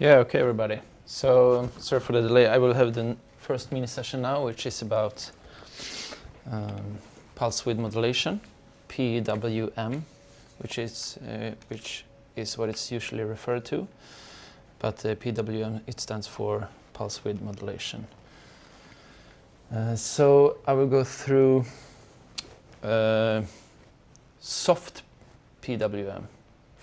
Yeah, okay, everybody. So, sorry for the delay. I will have the first mini session now, which is about um, pulse width modulation, PWM, which is uh, which is what it's usually referred to. But uh, PWM it stands for pulse width modulation. Uh, so I will go through uh, soft PWM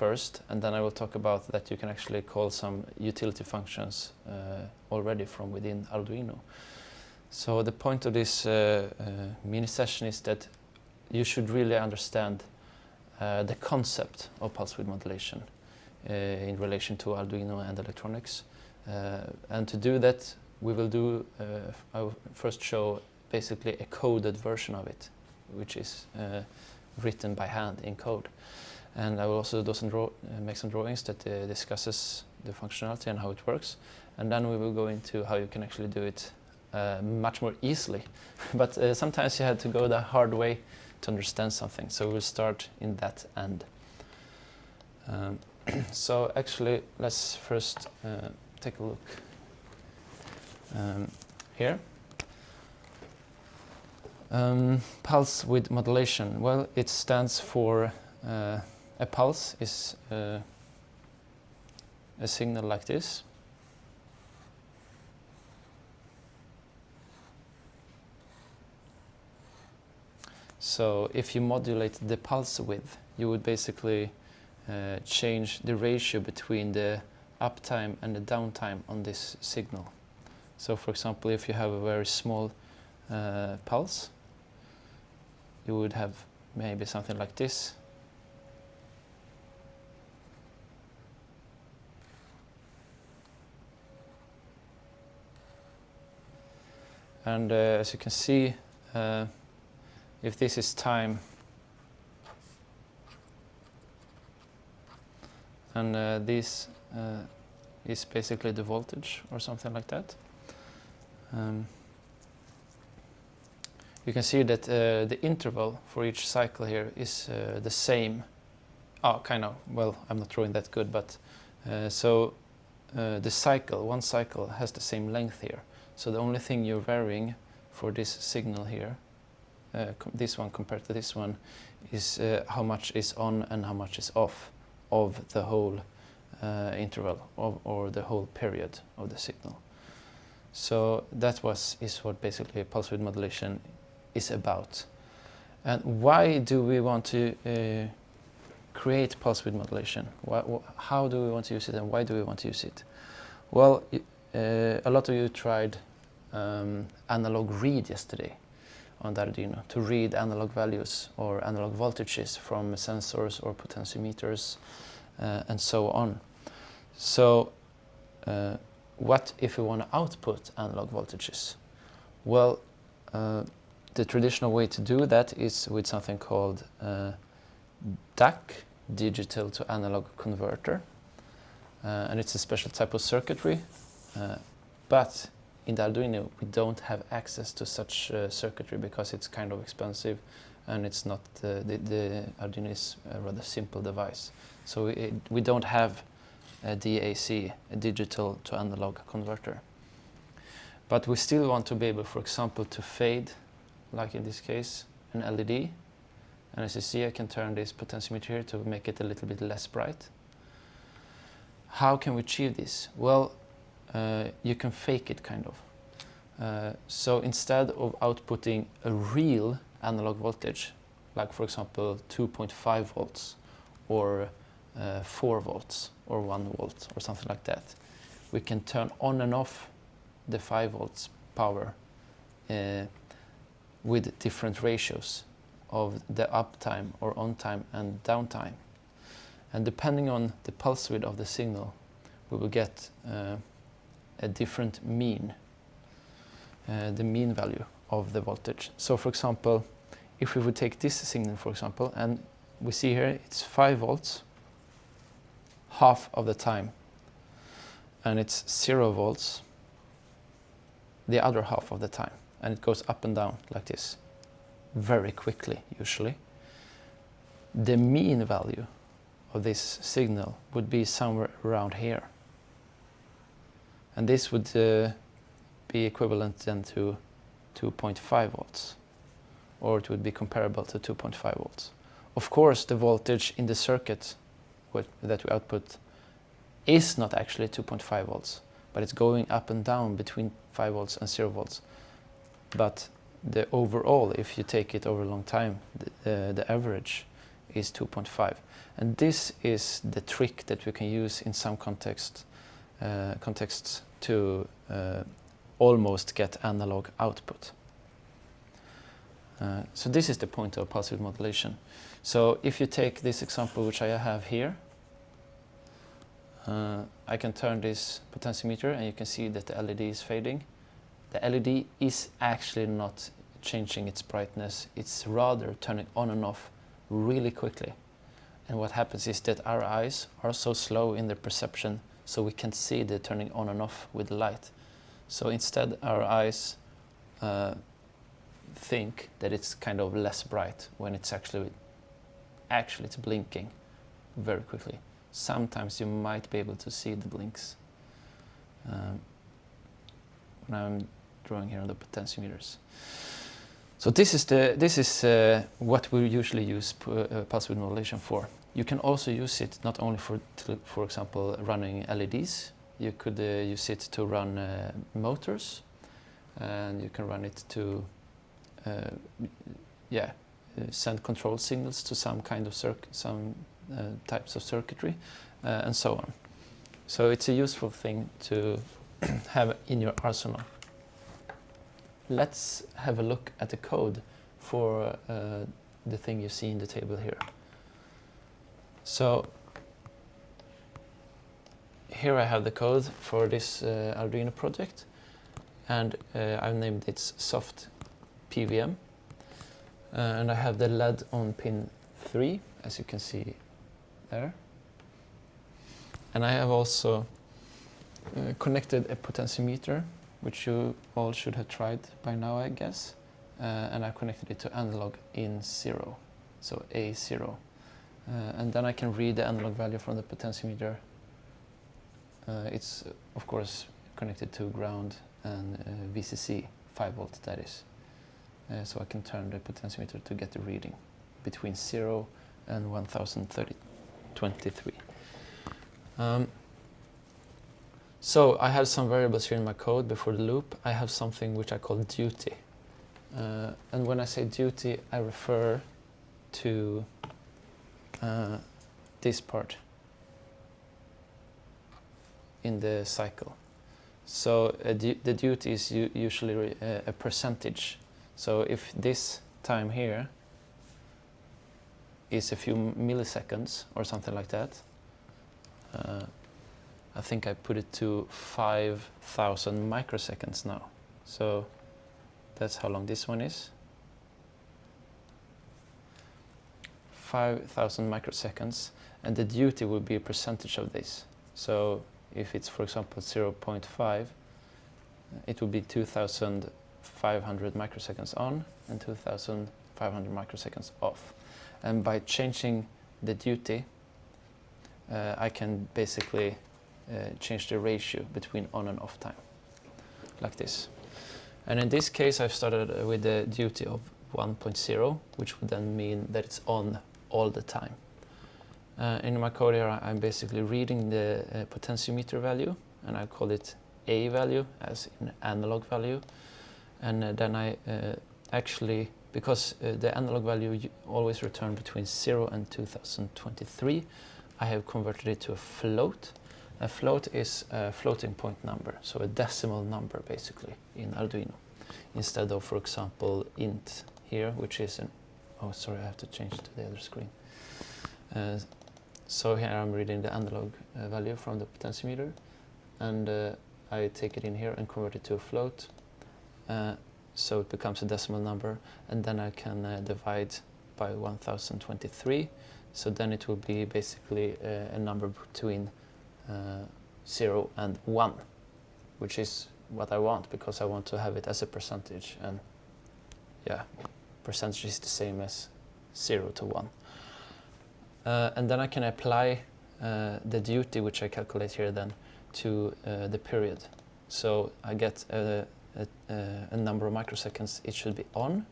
first, and then I will talk about that you can actually call some utility functions uh, already from within Arduino. So the point of this uh, uh, mini session is that you should really understand uh, the concept of pulse width modulation uh, in relation to Arduino and electronics. And to do that, we will do, I will first show basically a coded version of it, which is written by hand in code. And I will also do some draw, uh, make some drawings that uh, discusses the functionality and how it works. And then we will go into how you can actually do it uh, much more easily. but sometimes you have to go the hard way to understand something. So we'll start in that end. Um, so actually, let's first uh, take a look um, here. Um, pulse width modulation. Well, it stands for uh, a pulse is uh, a signal like this. So if you modulate the pulse width, you would basically uh, change the ratio between the uptime and the downtime on this signal. So for example, if you have a very small uh, pulse, you would have maybe something like this. And uh, as you can see, uh, if this is time, and uh, this uh, is basically the voltage or something like that. Um, you can see that uh, the interval for each cycle here is uh, the same. Oh, kind of. Well, I'm not drawing that good, but so the cycle, one cycle, has the same length here. So the only thing you're varying for this signal here, uh, this one compared to this one, is uh, how much is on and how much is off of the whole uh, interval of, or the whole period of the signal. So that was is what basically pulse width modulation is about. And why do we want to uh, create pulse width modulation? Why, how do we want to use it and why do we want to use it? Well, uh, a lot of you tried um, analog read yesterday on the Arduino to read analog values or analog voltages from sensors or potentiometers uh, and so on. So uh, what if we want to output analog voltages? Well, uh, the traditional way to do that is with something called uh, DAC, digital to analog converter. Uh, and it's a special type of circuitry, uh, but in the Arduino we don't have access to such uh, circuitry because it's kind of expensive and it's not uh, the, the Arduino is a rather simple device. So it, we don't have a DAC a digital to analog converter. But we still want to be able for example to fade like in this case an LED and as you see I can turn this potentiometer here to make it a little bit less bright. How can we achieve this? Well you can fake it kind of. Uh, so instead of outputting a real analog voltage, like for example 2.5 volts or uh, 4 volts or 1 volt or something like that, we can turn on and off the 5 volts power uh, with different ratios of the uptime or on time and downtime. And depending on the pulse width of the signal, we will get uh, a different mean, uh, the mean value of the voltage. So for example, if we would take this signal, for example, and we see here it's 5 volts half of the time, and it's 0 volts the other half of the time, and it goes up and down like this, very quickly usually. The mean value of this signal would be somewhere around here and this would uh, be equivalent then to 2.5 volts or it would be comparable to 2.5 volts. Of course the voltage in the circuit that we output is not actually 2.5 volts but it's going up and down between 5 volts and 0 volts. But the overall, if you take it over a long time, the, uh, the average is 2.5. And this is the trick that we can use in some context, uh, contexts to uh, almost get analog output. Uh, so this is the point of width modulation. So if you take this example which I have here, uh, I can turn this potentiometer and you can see that the LED is fading. The LED is actually not changing its brightness, it's rather turning on and off really quickly. And what happens is that our eyes are so slow in their perception so we can see the turning on and off with light. So instead our eyes uh, think that it's kind of less bright when it's actually actually it's blinking very quickly sometimes you might be able to see the blinks um, when I'm drawing here on the potentiometers. So this is the this is uh, what we usually use uh, pulse width modulation for. You can also use it not only for, for example, running LEDs. You could uh, use it to run uh, motors, and you can run it to, uh, yeah, send control signals to some kind of circuit, some types of circuitry and so on. So it's a useful thing to have in your arsenal. Let's have a look at the code for uh, the thing you see in the table here. So here I have the code for this uh, Arduino project and uh, I've named it soft PWM uh, and I have the LED on pin 3 as you can see there. And I have also uh, connected a potentiometer, which you all should have tried by now, I guess. Uh, and I connected it to analog in zero, so A0. Uh, and then I can read the analog value from the potentiometer. Uh, it's, of course, connected to ground and uh, VCC, 5 volt that is. So I can turn the potentiometer to get the reading between 0 and 1030. 23. Um, so I have some variables here in my code before the loop. I have something which I call duty. Uh, and when I say duty, I refer to uh, this part in the cycle. So uh, the duty is usually uh, a percentage. So if this time here is a few milliseconds or something like that. Uh, I think I put it to 5,000 microseconds now. So that's how long this one is. 5,000 microseconds and the duty will be a percentage of this. So if it's for example 0.5 it will be 2,500 microseconds on and 2,500 microseconds off and by changing the duty uh, I can basically uh, change the ratio between on and off time like this and in this case I've started uh, with the duty of 1.0 which would then mean that it's on all the time uh, in my code here I'm basically reading the uh, potentiometer value and I call it A value as in analog value and uh, then I actually because uh, the analog value always return between 0 and 2023, I have converted it to a float. A float is a floating point number, so a decimal number basically in Arduino. Instead of, for example, int here, which is an, oh sorry, I have to change to the other screen. Uh, so here I'm reading the analog uh, value from the potentiometer and uh, I take it in here and convert it to a float. Uh, so it becomes a decimal number and then I can uh, divide by 1023 so then it will be basically uh, a number between uh, 0 and 1 which is what I want because I want to have it as a percentage and yeah percentage is the same as 0 to 1 uh, and then I can apply uh, the duty which I calculate here then to uh, the period So I get a, a, a number of microseconds it should be on,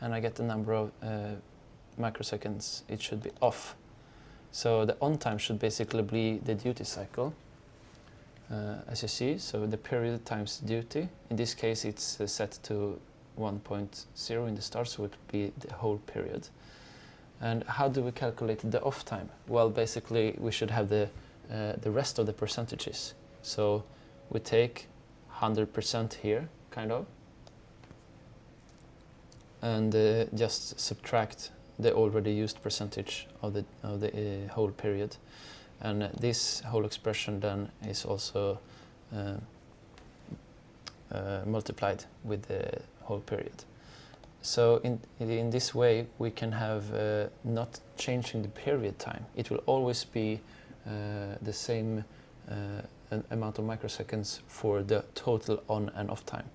and I get the number of uh, microseconds it should be off. So the on time should basically be the duty cycle, uh, as you see. So the period times duty. In this case, it's uh, set to 1.0 in the start, so it would be the whole period. And how do we calculate the off time? Well, basically, we should have the uh, the rest of the percentages. So we take 100% here, kind of, and uh, just subtract the already used percentage of the, of the uh, whole period. And this whole expression then is also uh, uh, multiplied with the whole period. So in, in this way we can have uh, not changing the period time. It will always be uh, the same amount of microseconds for the total on and off time.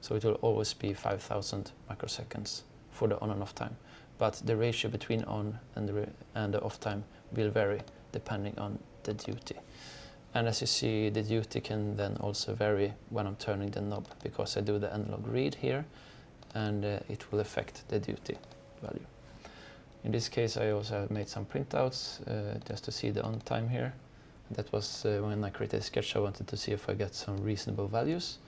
So it will always be 5000 microseconds for the on and off time but the ratio between on and the, and the off time will vary depending on the duty. And as you see, the duty can then also vary when I'm turning the knob because I do the analog read here and uh, it will affect the duty value. In this case, I also made some printouts uh, just to see the on time here. That was uh, when I created a sketch, I wanted to see if I get some reasonable values.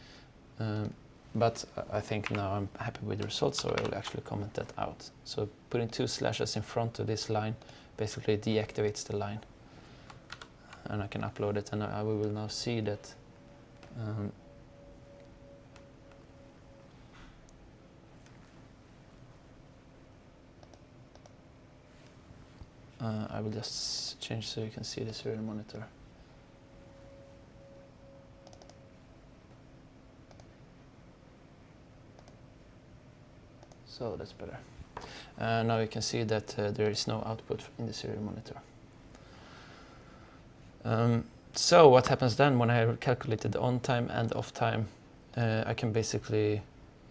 Um, but I think now I'm happy with the results, so I will actually comment that out. So putting two slashes in front of this line basically deactivates the line. And I can upload it, and I, we will now see that um, uh, I will just change so you can see the serial monitor. So that's better. Uh, now you can see that uh, there is no output in the serial monitor. Um, so what happens then when I calculated the on time and off time? Uh, I can basically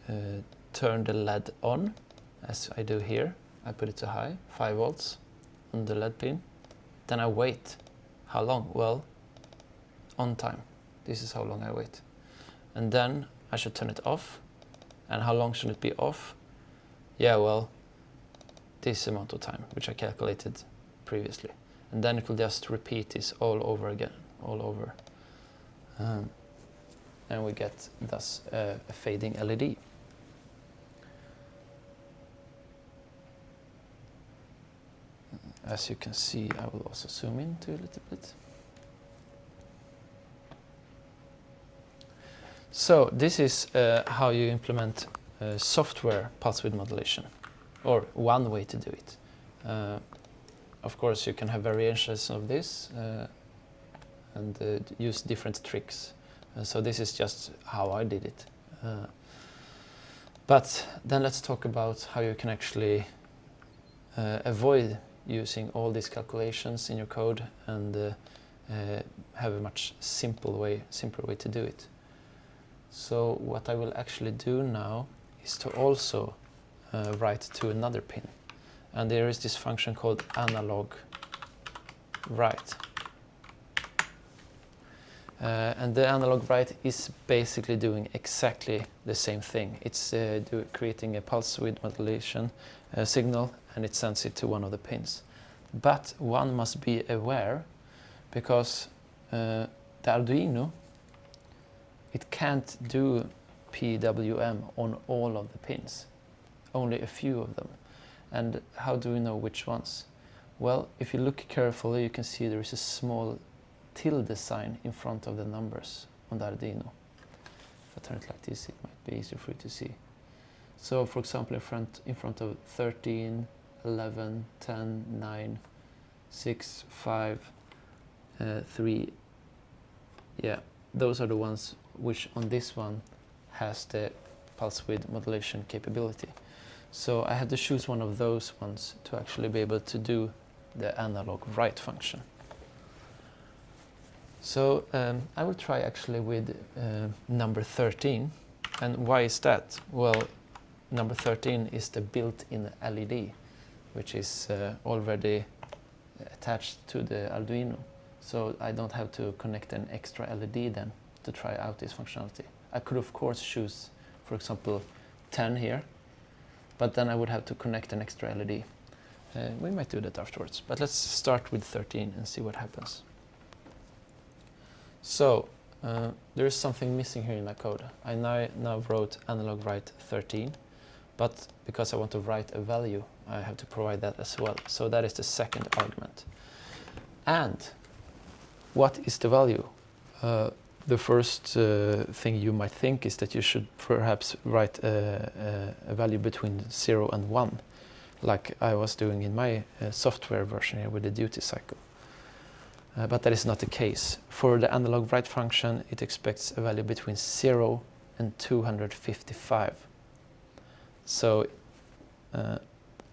uh, turn the LED on, as I do here. I put it to high, 5 volts on the LED pin. Then I wait. How long? Well, on time. This is how long I wait. And then I should turn it off. And how long should it be off? yeah, well, this amount of time, which I calculated previously. And then it will just repeat this all over again, all over. Um, and we get thus uh, a fading LED. As you can see, I will also zoom into a little bit. So this is uh, how you implement uh, software pulse width modulation, or one way to do it. Uh, of course, you can have variations of this uh, and uh, use different tricks. Uh, so this is just how I did it. but then let's talk about how you can actually avoid using all these calculations in your code and have a much simple way, simpler way to do it. So what I will actually do now is to also uh, write to another pin. And there is this function called analog write. Uh, and the analog write is basically doing exactly the same thing. It's uh, creating a pulse width modulation uh, signal and it sends it to one of the pins. But one must be aware because uh, the Arduino, it can't do PWM on all of the pins, only a few of them. And how do we know which ones? Well, if you look carefully, you can see there is a small tilde sign in front of the numbers on the Arduino. If I turn it like this, it might be easier for you to see. So, for example, in front, in front of 13, 11, 10, 9, 6, 5, uh, 3, yeah, those are the ones which on this one has the pulse width modulation capability. So I had to choose one of those ones to actually be able to do the analog write function. So um, I will try actually with uh, number 13. And why is that? Well, number 13 is the built-in LED, which is uh, already attached to the Arduino. So I don't have to connect an extra LED then. to try out this functionality. I could of course choose, for example, 10 here, but then I would have to connect an extra LED. Uh, we might do that afterwards, but let's start with 13 and see what happens. So, uh, there is something missing here in my code. I now, now wrote analog write 13, but because I want to write a value, I have to provide that as well. So that is the second argument. And what is the value? Uh, the first uh, thing you might think is that you should perhaps write a, a, value between 0 and 1, like I was doing in my uh, software version here with the duty cycle. Uh, but that is not the case. For the analog write function, it expects a value between 0 and 255. So uh,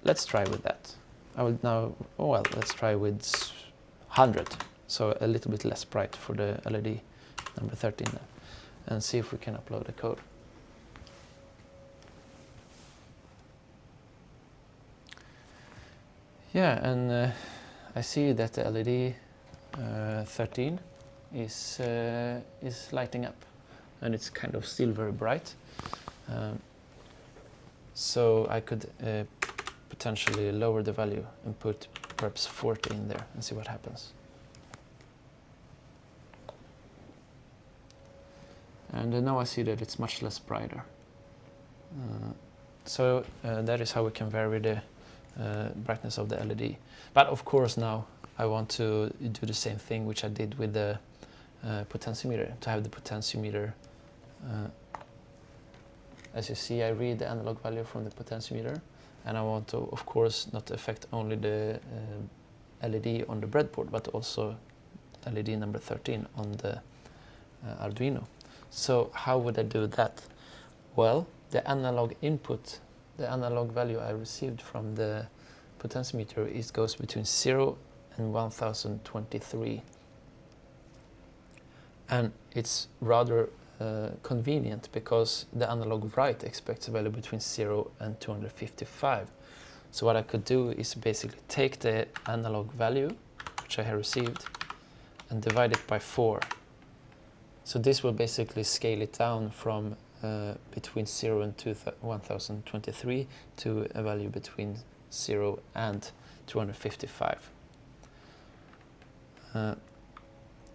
let's try with that. I will now, oh well, let's try with 100. So a little bit less bright for the LED number 13 there, and see if we can upload the code. Yeah, and uh, I see that the LED uh, 13 is uh, is lighting up, and it's kind of still very bright. Um, so I could uh, potentially lower the value and put perhaps 40 in there and see what happens. And uh, now I see that it's much less brighter. Uh, so uh, that is how we can vary the uh, brightness of the LED. But of course now I want to do the same thing which I did with the uh, potentiometer, to have the potentiometer uh, as you see I read the analog value from the potentiometer and I want to of course not affect only the LED on the breadboard but also LED number 13 on the Arduino. So how would I do that? Well, the analog input, the analog value I received from the potentiometer is goes between 0 and 1023. And it's rather uh, convenient because the analog write expects a value between 0 and 255. So what I could do is basically take the analog value, which I have received, and divide it by 4 so this will basically scale it down from uh, between 0 and 1023 to a value between 0 and 255. Uh,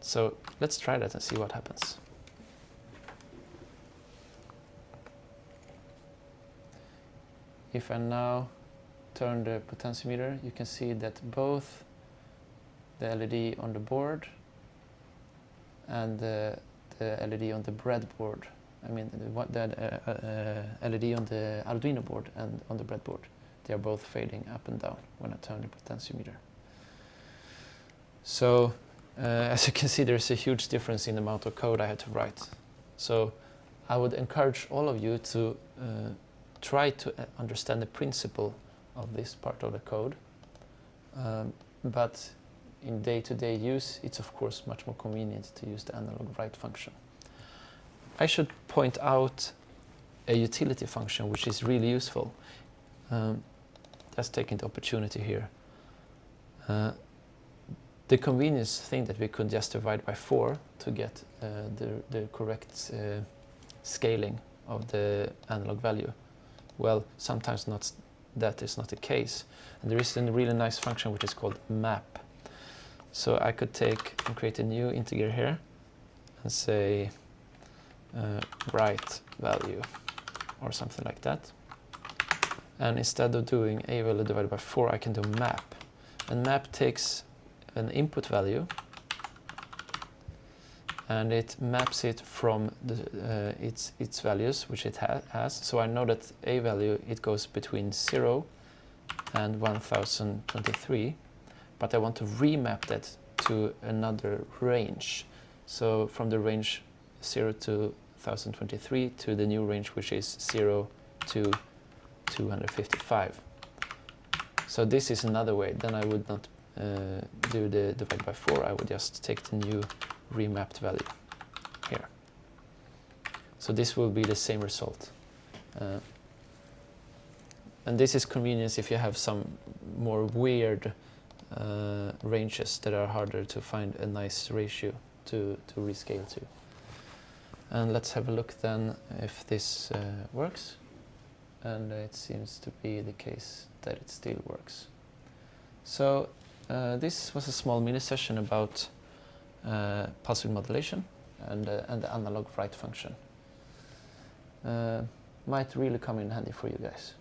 so let's try that and see what happens. If I now turn the potentiometer, you can see that both the LED on the board and the the LED on the breadboard. I mean, the, the uh, uh, LED on the Arduino board and on the breadboard. They are both fading up and down when I turn the potentiometer. So, uh, as you can see, there's a huge difference in the amount of code I had to write. So, I would encourage all of you to uh, try to uh, understand the principle of this part of the code. Um, but in day-to-day -day use, it's of course much more convenient to use the analog write function. I should point out a utility function which is really useful. Um, let's take the opportunity here. Uh, the convenience thing that we could just divide by 4 to get uh, the, the correct uh, scaling of the analog value. Well, sometimes not that is not the case. And there is a really nice function which is called map so I could take and create a new integer here and say uh, write value or something like that. And instead of doing a value divided by 4, I can do map. And map takes an input value and it maps it from the, uh, its, its values, which it ha has. So I know that a value, it goes between 0 and 1023 but I want to remap that to another range. So from the range 0 to 1023 to the new range which is 0 to 255. So this is another way. Then I would not uh, do the divide by 4. I would just take the new remapped value here. So this will be the same result. Uh, and this is convenience if you have some more weird uh, ranges that are harder to find a nice ratio to, to rescale to. And let's have a look then if this uh, works. And it seems to be the case that it still works. So uh, this was a small mini session about uh, pulse width modulation and, uh, and the analog write function. Uh, might really come in handy for you guys.